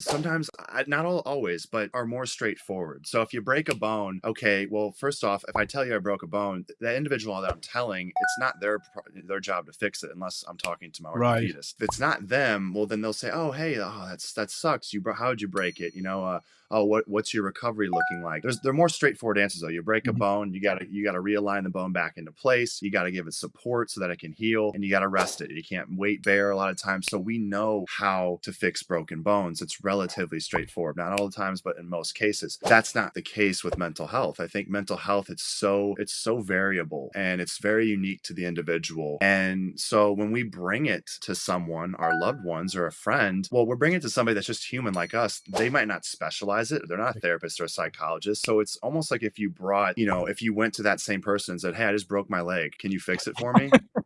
Sometimes, I not al always, but are more straightforward. So if you break a bone, okay, well, first off, if I tell you I broke a bone, th the individual that I'm telling, it's not their their job to fix it unless I'm talking to my Right. orthopedist. If it's not them, well, then they'll say, "Oh, hey, oh, that's that sucks. You bro how'd you break it?" You know, uh, "Oh, what what's your recovery looking like?" There's they're more straightforward answers, though. You break a Mhm. bone, you gotta you gotta realign the bone back into place, you gotta give it support so that it can heal, and you gotta rest it. You can't weight bear a lot of times, so we know how to fix broken bones. It's relatively straightforward. Not all the times, but in most cases. That's not the case with mental health. I think mental health, it's so it's so variable, and it's very unique to the individual, and so when we bring it to someone, our loved ones or a friend, well, we're bringing it to somebody that's just human like us. They might not specialize it. They're not a therapist or a psychologist, so it's almost like if you brought you know, if you went to that same person and said, "Hey, I just broke my leg. Can you fix it for me?"